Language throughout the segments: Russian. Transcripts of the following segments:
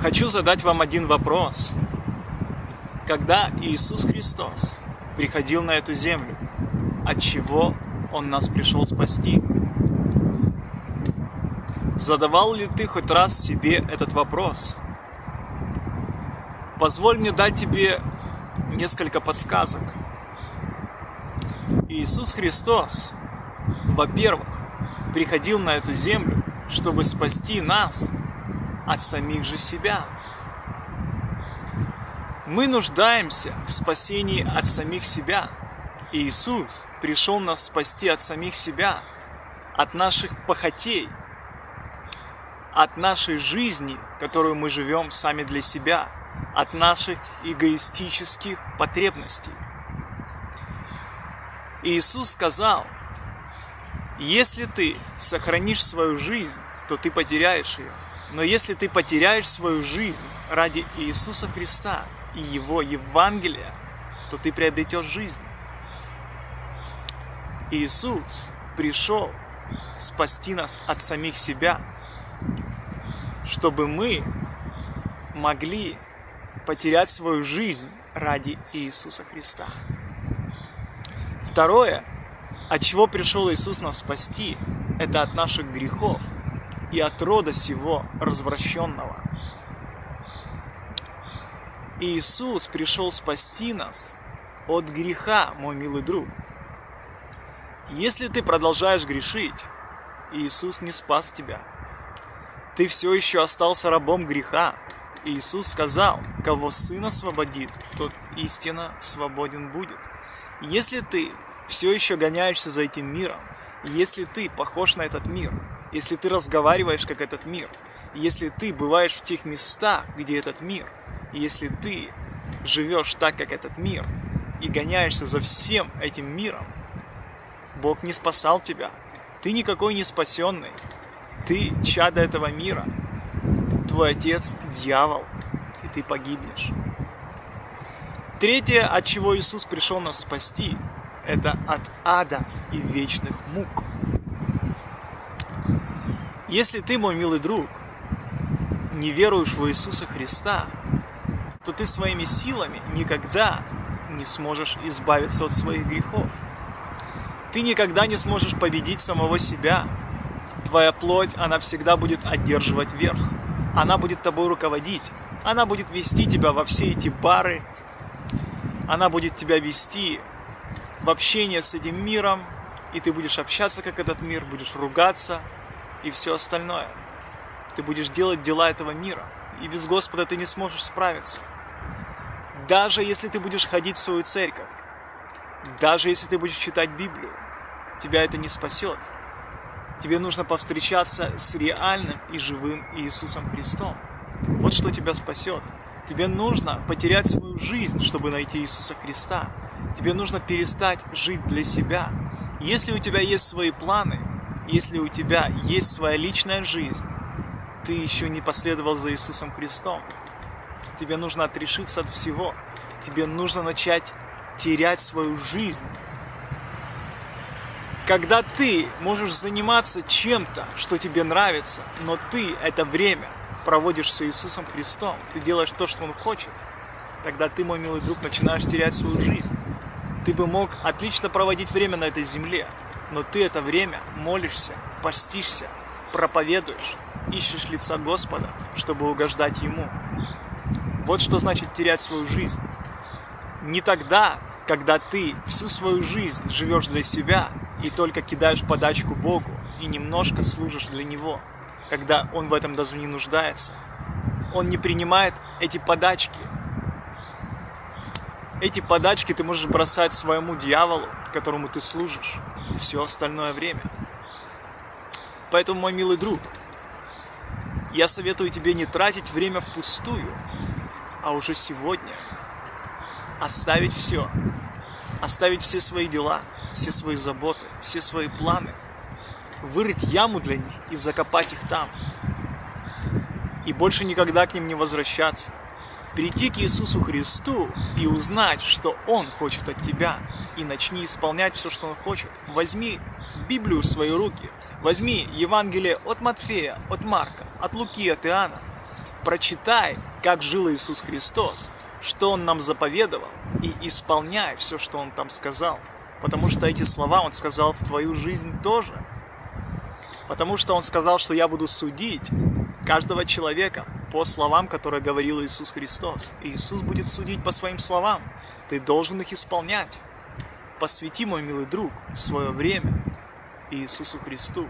Хочу задать вам один вопрос. Когда Иисус Христос приходил на эту землю, от чего Он нас пришел спасти? Задавал ли ты хоть раз себе этот вопрос? Позволь мне дать тебе несколько подсказок. Иисус Христос, во-первых, приходил на эту землю, чтобы спасти нас от самих же себя. Мы нуждаемся в спасении от самих себя. И Иисус пришел нас спасти от самих себя, от наших похотей, от нашей жизни, которую мы живем сами для себя, от наших эгоистических потребностей. Иисус сказал, если ты сохранишь свою жизнь, то ты потеряешь ее. Но если ты потеряешь свою жизнь ради Иисуса Христа и Его Евангелия, то ты приобретешь жизнь. Иисус пришел спасти нас от самих себя, чтобы мы могли потерять свою жизнь ради Иисуса Христа. Второе, от чего пришел Иисус нас спасти, это от наших грехов – и от рода сего развращенного. Иисус пришел спасти нас от греха, мой милый друг. Если ты продолжаешь грешить, Иисус не спас тебя. Ты все еще остался рабом греха. Иисус сказал, кого Сын освободит, тот истинно свободен будет. Если ты все еще гоняешься за этим миром, если ты похож на этот мир, если ты разговариваешь как этот мир, если ты бываешь в тех местах, где этот мир, если ты живешь так, как этот мир, и гоняешься за всем этим миром, Бог не спасал тебя. Ты никакой не спасенный. Ты чадо этого мира. Твой отец – дьявол, и ты погибнешь. Третье, от чего Иисус пришел нас спасти, это от ада и вечных мук. Если ты, мой милый друг, не веруешь в Иисуса Христа, то ты своими силами никогда не сможешь избавиться от своих грехов. Ты никогда не сможешь победить самого себя. Твоя плоть, она всегда будет одерживать верх. Она будет тобой руководить. Она будет вести тебя во все эти бары. Она будет тебя вести в общение с этим миром. И ты будешь общаться, как этот мир, будешь ругаться, и все остальное. Ты будешь делать дела этого мира, и без Господа ты не сможешь справиться. Даже если ты будешь ходить в свою церковь, даже если ты будешь читать Библию, тебя это не спасет. Тебе нужно повстречаться с реальным и живым Иисусом Христом. Вот что тебя спасет. Тебе нужно потерять свою жизнь, чтобы найти Иисуса Христа. Тебе нужно перестать жить для себя. Если у тебя есть свои планы, если у тебя есть своя личная жизнь, ты еще не последовал за Иисусом Христом. Тебе нужно отрешиться от всего. Тебе нужно начать терять свою жизнь. Когда ты можешь заниматься чем-то, что тебе нравится, но ты это время проводишь с Иисусом Христом, ты делаешь то, что Он хочет, тогда ты, мой милый друг, начинаешь терять свою жизнь. Ты бы мог отлично проводить время на этой земле, но ты это время молишься, постишься, проповедуешь, ищешь лица Господа, чтобы угождать Ему. Вот что значит терять свою жизнь. Не тогда, когда ты всю свою жизнь живешь для себя и только кидаешь подачку Богу и немножко служишь для Него, когда Он в этом даже не нуждается. Он не принимает эти подачки. Эти подачки ты можешь бросать своему дьяволу, которому ты служишь все остальное время. Поэтому, мой милый друг, я советую тебе не тратить время впустую, а уже сегодня оставить все, оставить все свои дела, все свои заботы, все свои планы, вырыть яму для них и закопать их там. И больше никогда к ним не возвращаться. Прийти к Иисусу Христу и узнать, что Он хочет от тебя – и начни исполнять все, что Он хочет. Возьми Библию в свои руки, возьми Евангелие от Матфея, от Марка, от Луки, от Иоанна Прочитай, как жил Иисус Христос, что Он нам заповедовал, и исполняй все, что Он там сказал. Потому что эти слова Он сказал в твою жизнь тоже. Потому что Он сказал, что я буду судить каждого человека по словам, которые говорил Иисус Христос. И Иисус будет судить по своим словам. Ты должен их исполнять. Посвяти, мой милый друг, свое время Иисусу Христу.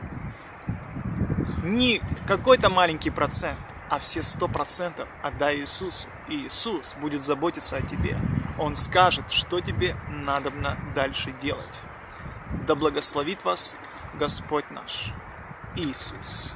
Не какой-то маленький процент, а все сто процентов отдай Иисусу. И Иисус будет заботиться о тебе. Он скажет, что тебе надобно дальше делать. Да благословит вас Господь наш Иисус.